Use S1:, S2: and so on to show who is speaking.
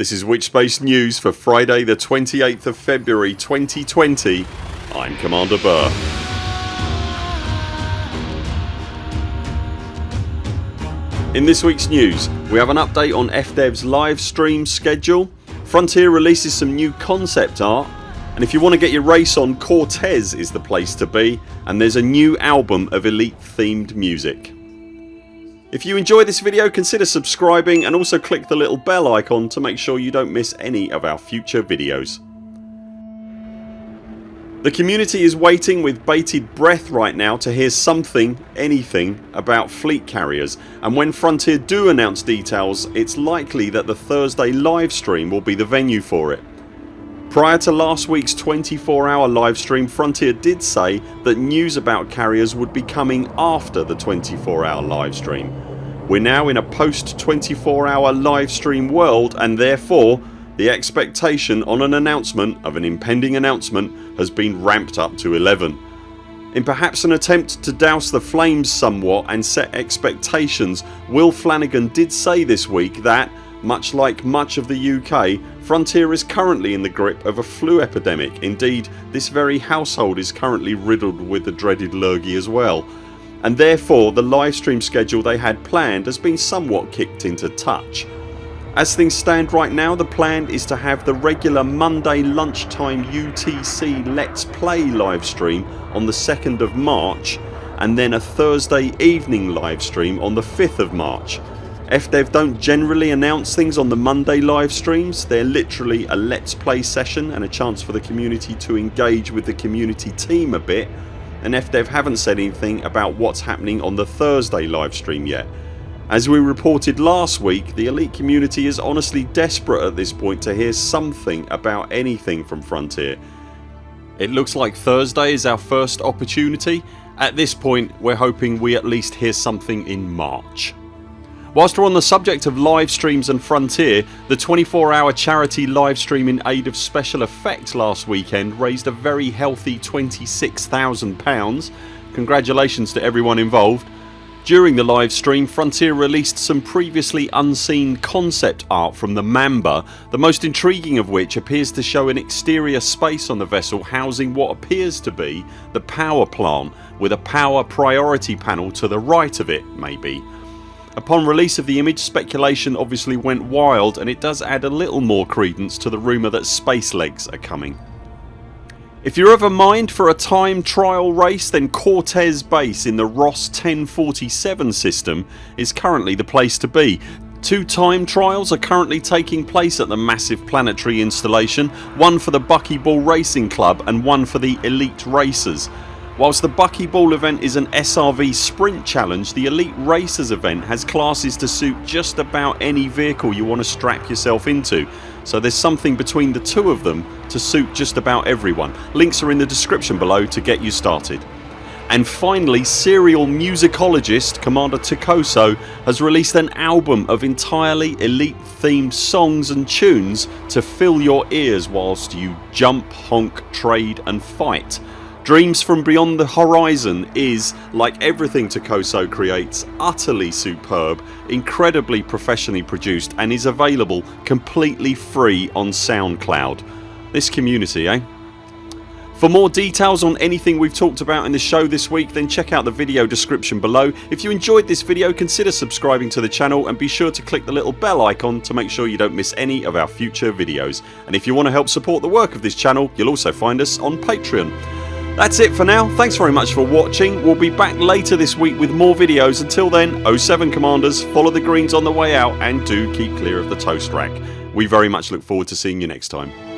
S1: This is Witchspace News for Friday the 28th of February 2020. I'm Commander Burr. In this weeks news we have an update on FDev's live stream schedule, Frontier releases some new concept art and if you want to get your race on Cortez is the place to be and there's a new album of Elite themed music. If you enjoy this video consider subscribing and also click the little bell icon to make sure you don't miss any of our future videos. The community is waiting with bated breath right now to hear something, anything about fleet carriers and when Frontier do announce details it's likely that the Thursday livestream will be the venue for it. Prior to last weeks 24 hour livestream Frontier did say that news about carriers would be coming after the 24 hour livestream. We're now in a post 24 hour livestream world and therefore the expectation on an announcement of an impending announcement has been ramped up to 11. In perhaps an attempt to douse the flames somewhat and set expectations Will Flanagan did say this week that, much like much of the UK, Frontier is currently in the grip of a flu epidemic. Indeed this very household is currently riddled with the dreaded lurgy as well and therefore the livestream schedule they had planned has been somewhat kicked into touch. As things stand right now the plan is to have the regular Monday lunchtime UTC Let's Play livestream on the 2nd of March and then a Thursday evening livestream on the 5th of March. FDev don't generally announce things on the Monday live streams. They're literally a let's play session and a chance for the community to engage with the community team a bit and FDev haven't said anything about what's happening on the Thursday livestream yet. As we reported last week the elite community is honestly desperate at this point to hear something about anything from Frontier. It looks like Thursday is our first opportunity. At this point we're hoping we at least hear something in March. Whilst we're on the subject of live streams and Frontier the 24 hour charity live stream in aid of special effects last weekend raised a very healthy £26,000. Congratulations to everyone involved. During the live stream Frontier released some previously unseen concept art from the Mamba the most intriguing of which appears to show an exterior space on the vessel housing what appears to be the power plant with a power priority panel to the right of it maybe. Upon release of the image speculation obviously went wild and it does add a little more credence to the rumour that space legs are coming. If you're of a mind for a time trial race then Cortez base in the Ross 1047 system is currently the place to be. Two time trials are currently taking place at the massive planetary installation, one for the Buckyball Racing Club and one for the Elite Racers. Whilst the Buckyball event is an SRV sprint challenge the Elite Racers event has classes to suit just about any vehicle you want to strap yourself into so there's something between the two of them to suit just about everyone. Links are in the description below to get you started. And finally serial musicologist Commander Takoso has released an album of entirely elite themed songs and tunes to fill your ears whilst you jump, honk, trade and fight. Dreams from Beyond the Horizon is, like everything Takoso creates, utterly superb, incredibly professionally produced and is available completely free on SoundCloud. This community eh? For more details on anything we've talked about in the show this week then check out the video description below. If you enjoyed this video consider subscribing to the channel and be sure to click the little bell icon to make sure you don't miss any of our future videos. And if you want to help support the work of this channel you'll also find us on Patreon. That's it for now. Thanks very much for watching. We'll be back later this week with more videos. Until then 0 7 CMDRs follow the greens on the way out and do keep clear of the toast rack. We very much look forward to seeing you next time.